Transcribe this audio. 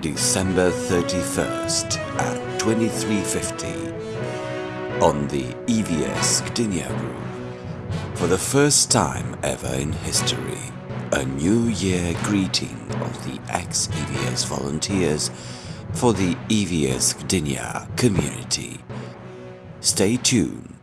December 31st at 2350 on the EVS Gdynia Group. For the first time ever in history, a New Year greeting of the ex-EVS volunteers for the EVS Gdynia community. Stay tuned